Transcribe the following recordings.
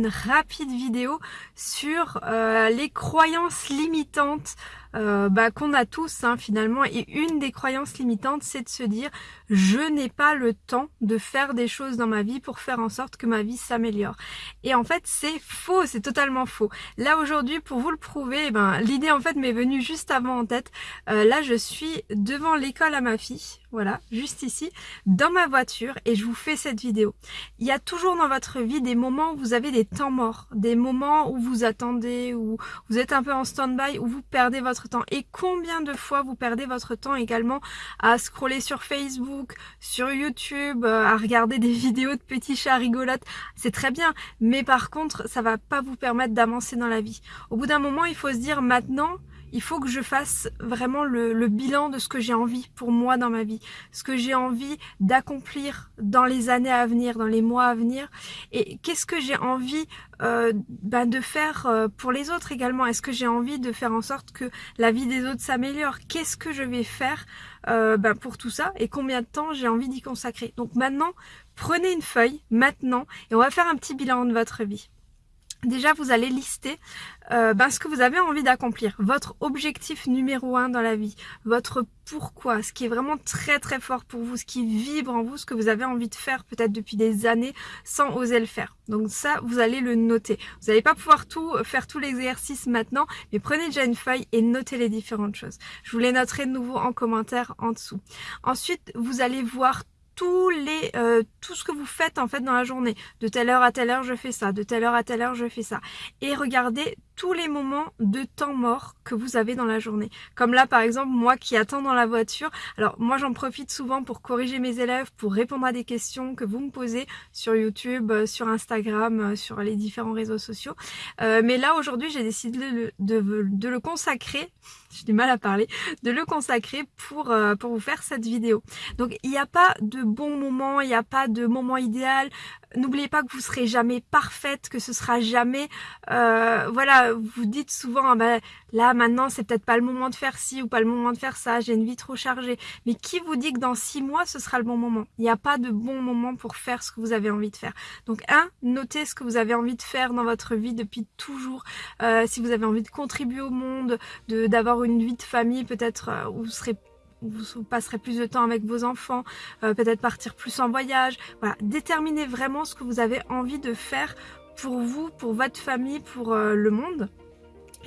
une rapide vidéo sur euh, les croyances limitantes euh, bah, qu'on a tous hein, finalement. Et une des croyances limitantes c'est de se dire je n'ai pas le temps de faire des choses dans ma vie pour faire en sorte que ma vie s'améliore. Et en fait c'est faux c'est totalement faux. Là aujourd'hui pour vous le prouver eh ben, l'idée en fait m'est venue juste avant en tête. Euh, là je suis devant l'école à ma fille voilà juste ici dans ma voiture et je vous fais cette vidéo. Il y a toujours dans votre vie des moments où vous avez des temps morts des moments où vous attendez où vous êtes un peu en stand-by où vous perdez votre temps. Et combien de fois vous perdez votre temps également à scroller sur Facebook, sur YouTube, euh, à regarder des vidéos de petits chats rigolotes, c'est très bien, mais par contre ça va pas vous permettre d'avancer dans la vie. Au bout d'un moment il faut se dire maintenant il faut que je fasse vraiment le, bilan de ce que j'ai envie pour moi dans ma vie, ce que j'ai envie d'accomplir dans les années à venir, dans les mois à venir, et qu'est-ce que j'ai envie euh, ben, de faire euh, pour les autres également? Est-ce que j'ai envie de faire en sorte que la vie des autres s'améliore? Qu'est-ce que je vais faire euh, ben, pour tout ça? Et combien de temps j'ai envie d'y consacrer? Donc maintenant, prenez une feuille maintenant et on va faire un petit bilan de votre vie. Déjà, vous allez lister euh, ben, ce que vous avez envie d'accomplir, votre objectif numéro un dans la vie, votre pourquoi, ce qui est vraiment très très fort pour vous, ce qui vibre en vous, ce que vous avez envie de faire peut-être depuis des années sans oser le faire. Donc ça, vous allez le noter. Vous n'allez pas pouvoir tout faire tout l'exercice maintenant, mais prenez déjà une feuille et notez les différentes choses. Je vous les noterai de nouveau en commentaire en dessous. Ensuite, vous allez voir tous les, euh, tout ce que vous faites en fait dans la journée. De telle heure à telle heure je fais ça, de telle heure à telle heure je fais ça. Et regardez tous les moments de temps mort que vous avez dans la journée. Comme là par exemple moi qui attends dans la voiture. Alors moi j'en profite souvent pour corriger mes élèves, pour répondre à des questions que vous me posez sur YouTube, euh, sur Instagram, euh, sur les différents réseaux sociaux. mais là aujourd'hui j'ai décidé de, de, le consacrer, j'ai du mal à parler, de le consacrer pour, pour vous faire cette vidéo. Donc il n'y a pas de bon moment, il n'y a pas de moment idéal. N'oubliez pas que vous serez jamais parfaite, que ce sera jamais, euh, voilà, vous dites souvent, ah ben, là maintenant c'est peut-être pas le moment de faire ci ou pas le moment de faire ça, j'ai une vie trop chargée. Mais qui vous dit que dans six mois ce sera le bon moment? Il n'y a pas de bon moment pour faire ce que vous avez envie de faire. Donc un, notez ce que vous avez envie de faire dans votre vie depuis toujours. Euh, si vous avez envie de contribuer au monde, de d'avoir une vie de famille peut-être euh, où vous serez vous passerez plus de temps avec vos enfants, euh, peut-être partir plus en voyage. Déterminez vraiment ce que vous avez envie de faire pour vous, pour votre famille, pour euh, le monde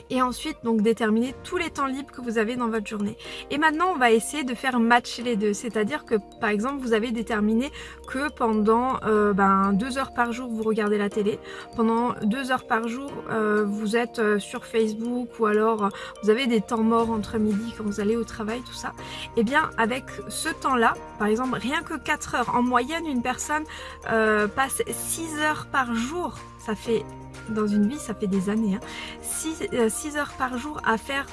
et ensuite donc déterminer tous les temps libres que vous avez dans votre journée. Et maintenant on va essayer de faire matcher les deux, c'est-à-dire que par exemple vous avez déterminé que pendant euh, ben, deux heures par jour vous regardez la télé, pendant deux heures par jour euh, vous êtes euh, sur Facebook ou alors vous avez des temps morts entre midi quand vous allez au travail, tout ça. Et eh bien avec ce temps-là, par exemple rien que 4 heures, en moyenne une personne passe 6 heures par jour, ça fait dans une vie, ça fait des années, 6, hein. euh, heures par jour à faire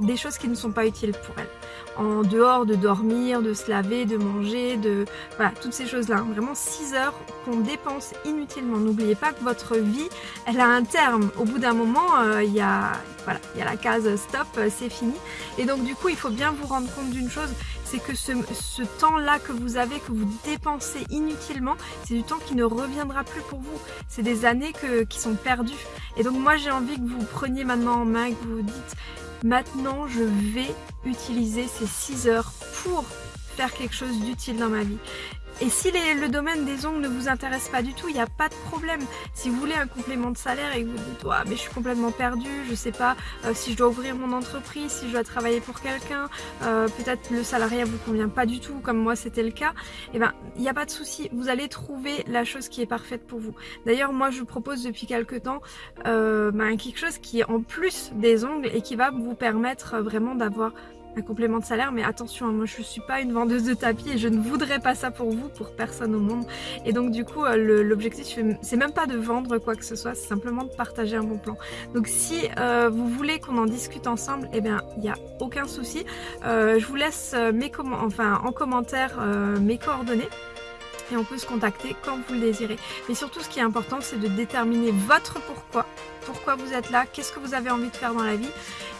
des choses qui ne sont pas utiles pour elle. En dehors de dormir, de se laver, de manger, de... Voilà, toutes ces choses-là. Vraiment 6 heures qu'on dépense inutilement. N'oubliez pas que votre vie, elle a un terme. Au bout d'un moment, euh, il y, a, voilà, y a la case stop, euh, c'est fini. Et donc du coup, il faut bien vous rendre compte d'une chose, c'est que ce, temps-là que vous avez, que vous dépensez inutilement, c'est du temps qui ne reviendra plus pour vous. C'est des années qui sont perdues. Et donc moi, j'ai envie que vous preniez maintenant en main, que vous dites Maintenant, je vais utiliser ces 6 heures pour faire quelque chose d'utile dans ma vie. Et si le domaine des ongles ne vous intéresse pas du tout, il n'y a pas de problème. Si vous voulez un complément de salaire et que vous dites mais je suis complètement perdu, je sais pas euh, si je dois ouvrir mon entreprise, si je dois travailler pour quelqu'un, euh, peut-être le salariat vous convient pas du tout, comme moi c'était le cas, et eh ben il n'y a pas de souci, vous allez trouver la chose qui est parfaite pour vous. D'ailleurs moi je propose depuis quelques temps euh, ben, quelque chose qui est en plus des ongles et qui va vous permettre vraiment d'avoir un complément de salaire mais attention hein, moi je suis pas une vendeuse de tapis et je ne voudrais pas ça pour vous pour personne au monde. Et donc du coup euh, l'objectif c'est même pas de vendre quoi que ce soit c'est simplement de partager un bon plan. Donc si euh, vous voulez qu'on en discute ensemble eh bien il n'y a aucun souci. Euh, je vous laisse enfin en commentaire mes coordonnées et on peut se contacter quand vous le désirez. Mais surtout ce qui est important c'est de déterminer votre pourquoi pourquoi vous êtes là, qu'est-ce que vous avez envie de faire dans la vie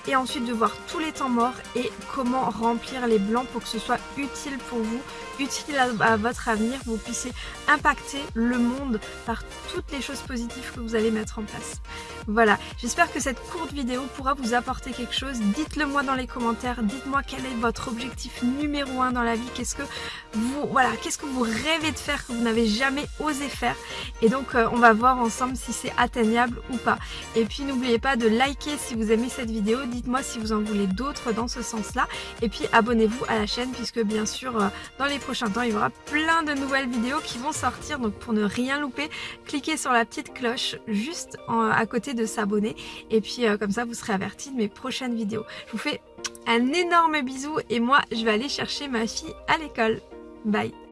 et ensuite de voir tous les temps morts et comment remplir les blancs pour que ce soit utile pour vous, utile à, votre avenir, vous puissiez impacter le monde par toutes les choses positives que vous allez mettre en place. Voilà, j'espère que cette courte vidéo pourra vous apporter quelque chose. Dites-le moi dans les commentaires, dites-moi quel est votre objectif numéro un dans la vie, qu'est-ce que vous voilà, qu'est-ce que vous rêvez de faire que vous n'avez jamais osé faire et donc euh, on va voir ensemble si c'est atteignable ou pas. Et puis n'oubliez pas de liker si vous aimez cette vidéo, dites-moi si vous en voulez d'autres dans ce sens-là. Et puis abonnez-vous à la chaîne puisque bien sûr euh, dans les prochains temps il y aura plein de nouvelles vidéos qui vont sortir. Donc pour ne rien louper, cliquez sur la petite cloche juste à côté de s'abonner. Et puis euh, comme ça vous serez averti de mes prochaines vidéos. Je vous fais un énorme bisou et moi je vais aller chercher ma fille à l'école. Bye